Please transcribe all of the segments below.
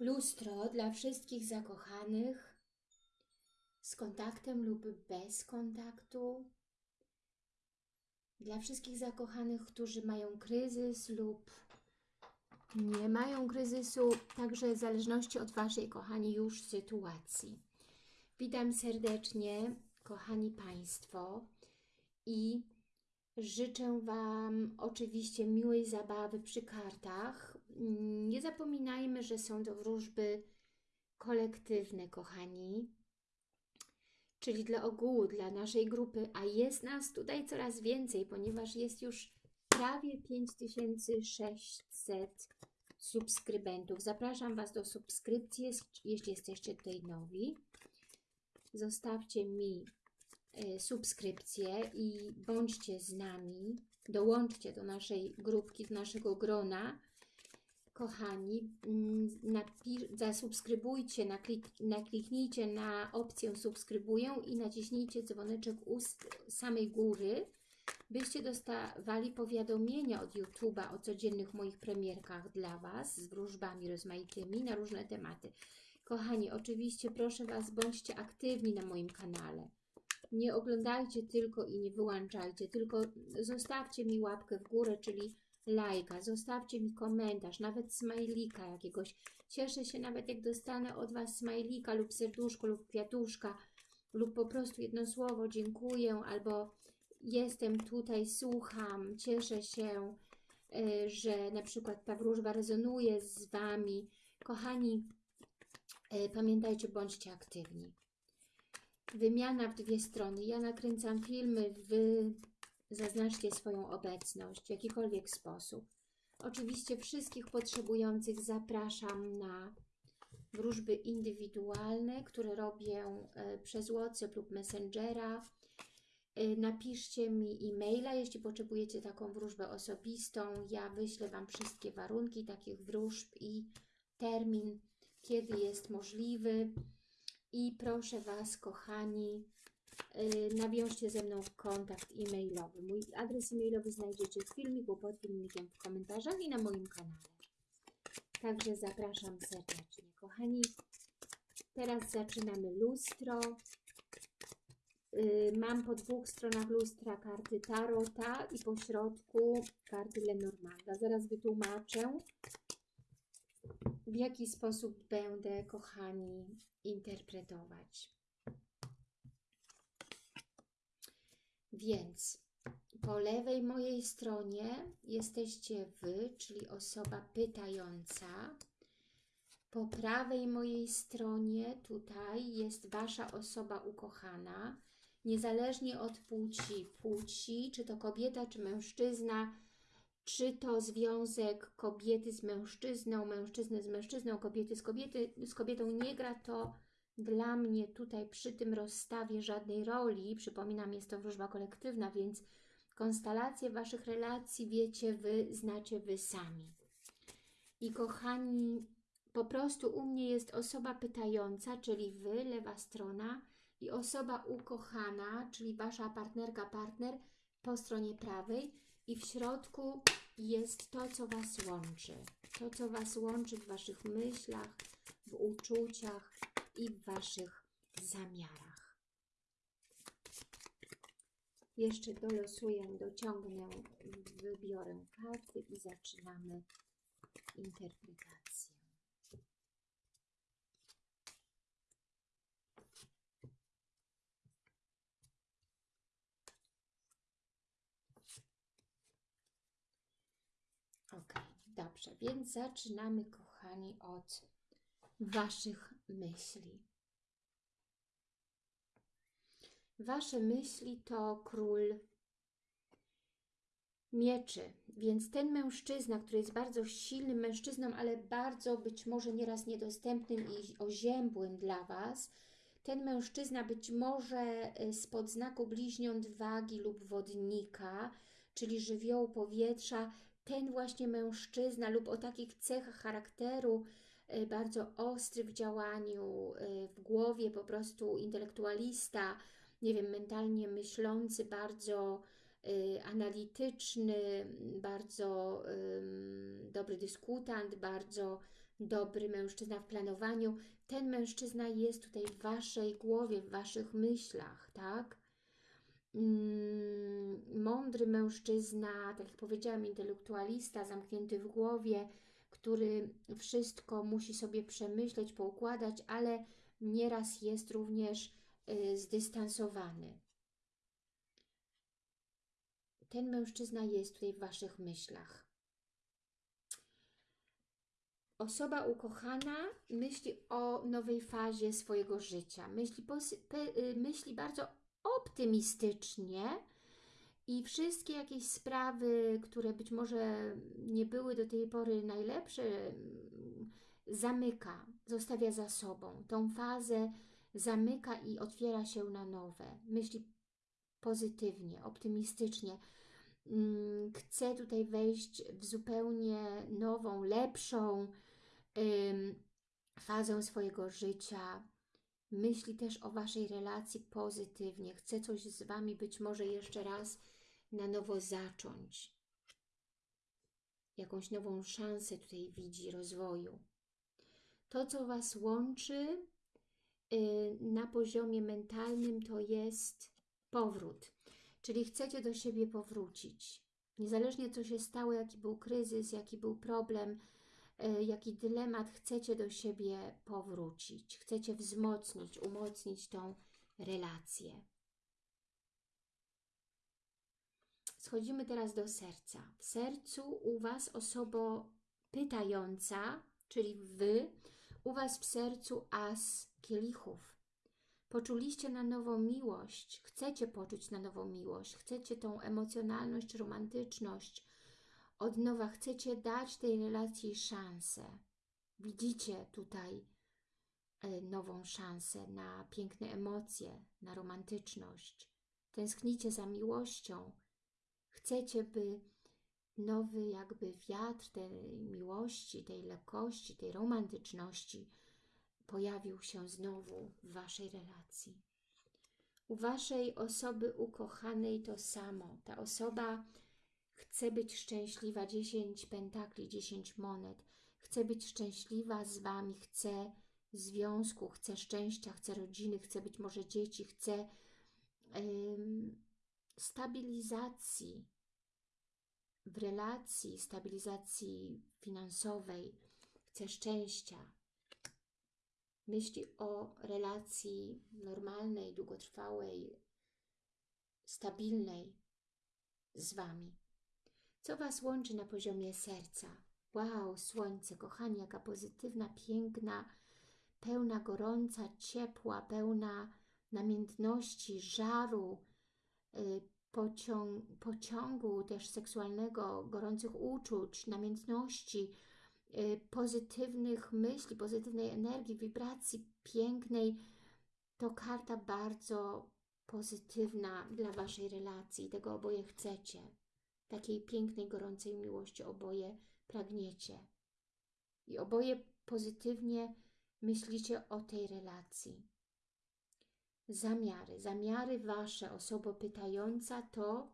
Lustro dla wszystkich zakochanych z kontaktem lub bez kontaktu. Dla wszystkich zakochanych, którzy mają kryzys lub nie mają kryzysu, także w zależności od Waszej, kochani, już sytuacji. Witam serdecznie, kochani Państwo i życzę Wam oczywiście miłej zabawy przy kartach. Nie zapominajmy, że są to wróżby kolektywne, kochani, czyli dla ogółu, dla naszej grupy, a jest nas tutaj coraz więcej, ponieważ jest już prawie 5600 subskrybentów. Zapraszam Was do subskrypcji, jeśli jesteście tutaj nowi. Zostawcie mi e, subskrypcję i bądźcie z nami. Dołączcie do naszej grupki, do naszego grona. Kochani, mm, zasubskrybujcie, naklik nakliknijcie na opcję subskrybuję i naciśnijcie dzwoneczek u samej góry, byście dostawali powiadomienia od YouTube'a o codziennych moich premierkach dla Was z wróżbami rozmaitymi na różne tematy. Kochani, oczywiście proszę Was, bądźcie aktywni na moim kanale. Nie oglądajcie tylko i nie wyłączajcie, tylko zostawcie mi łapkę w górę, czyli lajka, zostawcie mi komentarz, nawet smajlika jakiegoś. Cieszę się nawet jak dostanę od Was smajlika lub serduszko lub kwiatuszka lub po prostu jedno słowo dziękuję albo jestem tutaj, słucham, cieszę się, e, że na przykład ta wróżba rezonuje z Wami. Kochani, e, pamiętajcie, bądźcie aktywni. Wymiana w dwie strony. Ja nakręcam filmy, Wy zaznaczcie swoją obecność w jakikolwiek sposób. Oczywiście wszystkich potrzebujących zapraszam na wróżby indywidualne, które robię e, przez WhatsApp lub Messengera. Y, napiszcie mi e-maila, jeśli potrzebujecie taką wróżbę osobistą. Ja wyślę Wam wszystkie warunki takich wróżb i termin, kiedy jest możliwy. I proszę Was, kochani, nawiążcie ze mną kontakt e-mailowy. Mój adres e-mailowy znajdziecie w filmiku pod filmikiem w komentarzach i na moim kanale. Także zapraszam serdecznie. Kochani, teraz zaczynamy lustro. Y, mam po dwóch stronach lustra karty Tarota i po środku karty Lenormanda. Zaraz wytłumaczę, w jaki sposób będę, kochani, interpretować. Więc po lewej mojej stronie jesteście Wy, czyli osoba pytająca. Po prawej mojej stronie tutaj jest Wasza osoba ukochana niezależnie od płci, płci, czy to kobieta, czy mężczyzna, czy to związek kobiety z mężczyzną, mężczyzny z mężczyzną, kobiety z, kobiety, z kobietą, nie gra to dla mnie tutaj przy tym rozstawie żadnej roli. Przypominam, jest to wróżba kolektywna, więc konstelacje Waszych relacji wiecie Wy, znacie Wy sami. I kochani, po prostu u mnie jest osoba pytająca, czyli Wy, lewa strona, i osoba ukochana, czyli Wasza partnerka, partner po stronie prawej i w środku jest to, co Was łączy. To, co Was łączy w Waszych myślach, w uczuciach i w Waszych zamiarach. Jeszcze dolosuję, dociągnę, wybiorę karty i zaczynamy interpretację. Dobrze, więc zaczynamy, kochani, od Waszych myśli. Wasze myśli to król mieczy, więc ten mężczyzna, który jest bardzo silnym mężczyzną, ale bardzo być może nieraz niedostępnym i oziębłym dla Was, ten mężczyzna być może y, spod znaku bliźniąt wagi lub wodnika, czyli żywiołu powietrza, ten właśnie mężczyzna lub o takich cechach charakteru, bardzo ostry w działaniu, y, w głowie po prostu intelektualista, nie wiem, mentalnie myślący, bardzo y, analityczny, bardzo dobry dyskutant, bardzo dobry mężczyzna w planowaniu. Ten mężczyzna jest tutaj w Waszej głowie, w Waszych myślach, tak? Mm, mądry mężczyzna, tak jak powiedziałam, intelektualista, zamknięty w głowie, który wszystko musi sobie przemyśleć, poukładać, ale nieraz jest również y, zdystansowany. Ten mężczyzna jest tutaj w Waszych myślach. Osoba ukochana myśli o nowej fazie swojego życia. Myśli, y, myśli bardzo optymistycznie i wszystkie jakieś sprawy, które być może nie były do tej pory najlepsze, zamyka, zostawia za sobą. Tą fazę zamyka i otwiera się na nowe. Myśli pozytywnie, optymistycznie. Mm, chce tutaj wejść w zupełnie nową, lepszą fazę swojego życia. Myśli też o Waszej relacji pozytywnie. Chce coś z Wami być może jeszcze raz na nowo zacząć. Jakąś nową szansę tutaj widzi rozwoju. To, co Was łączy y, na poziomie mentalnym, to jest powrót. Czyli chcecie do siebie powrócić. Niezależnie co się stało, jaki był kryzys, jaki był problem, y, jaki dylemat, chcecie do siebie powrócić. Chcecie wzmocnić, umocnić tą relację. Schodzimy teraz do serca. W sercu u Was osoba pytająca, czyli Wy, u Was w sercu as kielichów. Poczuliście na nowo miłość, chcecie poczuć na nowo miłość, chcecie tą emocjonalność, romantyczność. Od nowa chcecie dać tej relacji szansę. Widzicie tutaj e, nową szansę na piękne emocje, na romantyczność. Tęsknicie za miłością. Chcecie, by nowy jakby wiatr tej miłości, tej lekkości, tej romantyczności pojawił się znowu w Waszej relacji. U Waszej osoby ukochanej to samo. Ta osoba chce być szczęśliwa, 10 pentakli, 10 monet. Chce być szczęśliwa z Wami, chce związku, chce szczęścia, chce rodziny, chce być może dzieci, chce ym, stabilizacji, w relacji, stabilizacji finansowej, chce szczęścia, myśli o relacji normalnej, długotrwałej, stabilnej z Wami. Co Was łączy na poziomie serca? Wow, słońce, kochani, jaka pozytywna, piękna, pełna gorąca, ciepła, pełna namiętności, żaru, y, pociąg, pociągu też seksualnego, gorących uczuć, namiętności, y, pozytywnych myśli, pozytywnej energii, wibracji pięknej, to karta bardzo pozytywna dla Waszej relacji. Tego oboje chcecie. Takiej pięknej, gorącej miłości oboje pragniecie. I oboje pozytywnie myślicie o tej relacji zamiary. Zamiary Wasze, osoba pytająca, to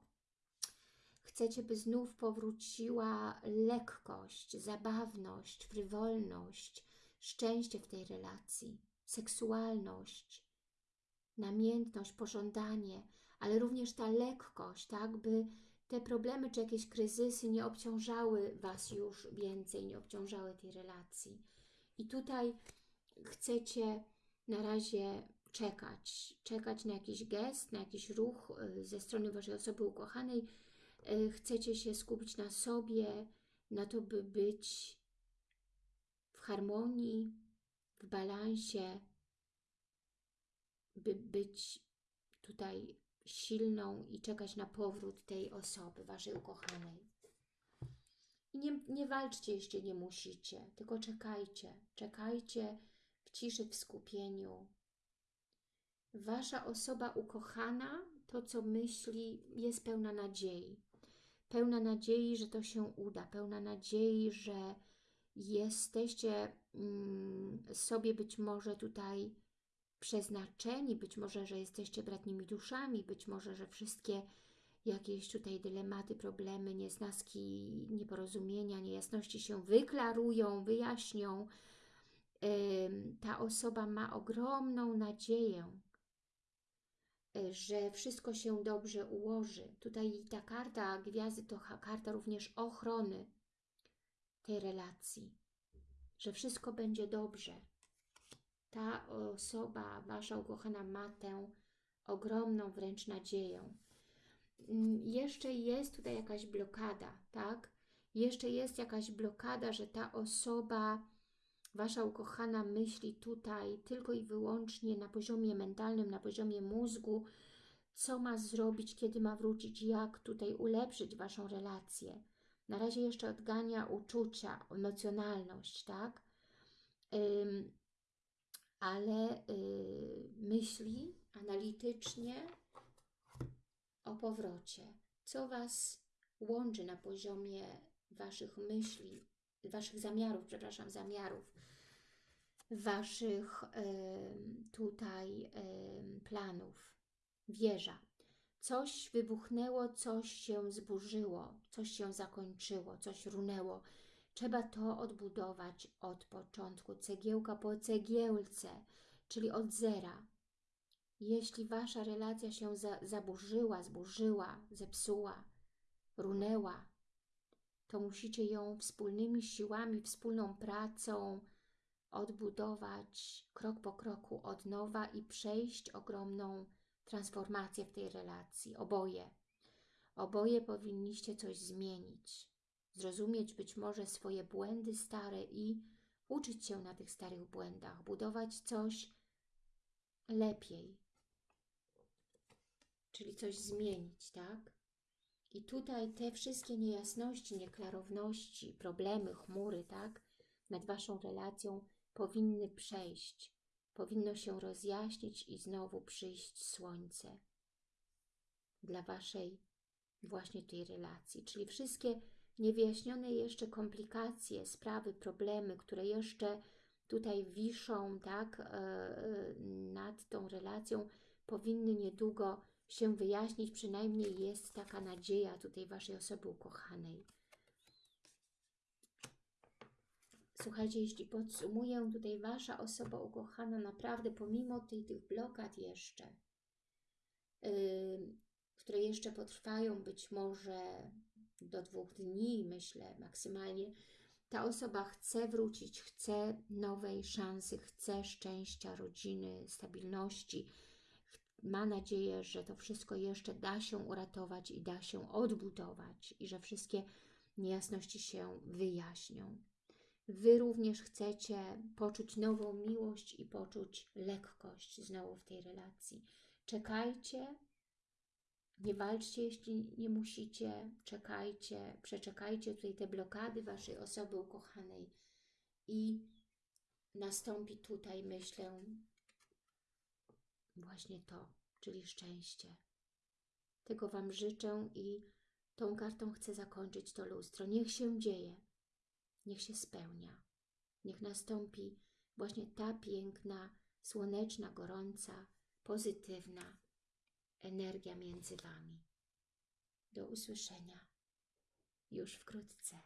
chcecie, by znów powróciła lekkość, zabawność, frywolność, szczęście w tej relacji, seksualność, namiętność, pożądanie, ale również ta lekkość, tak, by te problemy czy jakieś kryzysy nie obciążały Was już więcej, nie obciążały tej relacji. I tutaj chcecie na razie czekać, czekać na jakiś gest, na jakiś ruch y, ze strony Waszej osoby ukochanej. Y, chcecie się skupić na sobie, na to, by być w harmonii, w balansie, by być tutaj silną i czekać na powrót tej osoby, Waszej ukochanej. I nie, nie walczcie, jeśli nie musicie, tylko czekajcie. Czekajcie w ciszy, w skupieniu, Wasza osoba ukochana, to co myśli, jest pełna nadziei. Pełna nadziei, że to się uda, pełna nadziei, że jesteście mm, sobie być może tutaj przeznaczeni, być może, że jesteście bratnimi duszami, być może, że wszystkie jakieś tutaj dylematy, problemy, niesnaski, nieporozumienia, niejasności się wyklarują, wyjaśnią. Ta osoba ma ogromną nadzieję, że wszystko się dobrze ułoży. Tutaj ta karta gwiazdy to karta również ochrony tej relacji, że wszystko będzie dobrze. Ta osoba, Wasza ukochana ma tę ogromną wręcz nadzieję. Mm, Jeszcze jest tutaj jakaś blokada, tak? Jeszcze jest jakaś blokada, że ta osoba, Wasza ukochana myśli tutaj tylko i wyłącznie na poziomie mentalnym, na poziomie mózgu, co ma zrobić, kiedy ma wrócić, jak tutaj ulepszyć Waszą relację. Na razie jeszcze odgania uczucia, emocjonalność, tak? Ym, ale y, myśli analitycznie o powrocie. Co Was łączy na poziomie Waszych myśli, Waszych zamiarów, przepraszam, zamiarów, Waszych em, tutaj em, planów. Wieża. Coś wybuchnęło, coś się zburzyło, coś się zakończyło, coś runęło. Trzeba to odbudować od początku, cegiełka po cegiełce, czyli od zera. Jeśli Wasza relacja się za, zaburzyła, zburzyła, zepsuła, runęła, to musicie ją wspólnymi siłami, wspólną pracą odbudować krok po kroku od nowa i przejść ogromną transformację w tej relacji. Oboje. Oboje powinniście coś zmienić. Zrozumieć być może swoje błędy stare i uczyć się na tych starych błędach, budować coś lepiej, czyli coś zmienić, tak? I tutaj te wszystkie niejasności, nieklarowności, problemy, chmury, tak, nad Waszą relacją powinny przejść, powinno się rozjaśnić i znowu przyjść słońce dla Waszej właśnie tej relacji, czyli wszystkie niewyjaśnione jeszcze komplikacje, sprawy, problemy, które jeszcze tutaj wiszą, tak, e, e, nad tą relacją, powinny niedługo się wyjaśnić, przynajmniej jest taka nadzieja tutaj Waszej osoby ukochanej. Słuchajcie, jeśli podsumuję, tutaj Wasza osoba ukochana naprawdę pomimo tej, tych blokad jeszcze, yy, które jeszcze potrwają być może do dwóch dni, myślę, maksymalnie, ta osoba chce wrócić, chce nowej szansy, chce szczęścia, rodziny, stabilności, ma nadzieję, że to wszystko jeszcze da się uratować i da się odbudować i że wszystkie niejasności się wyjaśnią. Wy również chcecie poczuć nową miłość i poczuć lekkość znowu w tej relacji. Czekajcie, nie walczcie, jeśli nie musicie, czekajcie, przeczekajcie tutaj te blokady Waszej osoby ukochanej i nastąpi tutaj, myślę, właśnie to, czyli szczęście. Tego Wam życzę i tą kartą chcę zakończyć to lustro. Niech się dzieje, niech się spełnia, niech nastąpi właśnie ta piękna, słoneczna, gorąca, pozytywna energia między Wami. Do usłyszenia już wkrótce.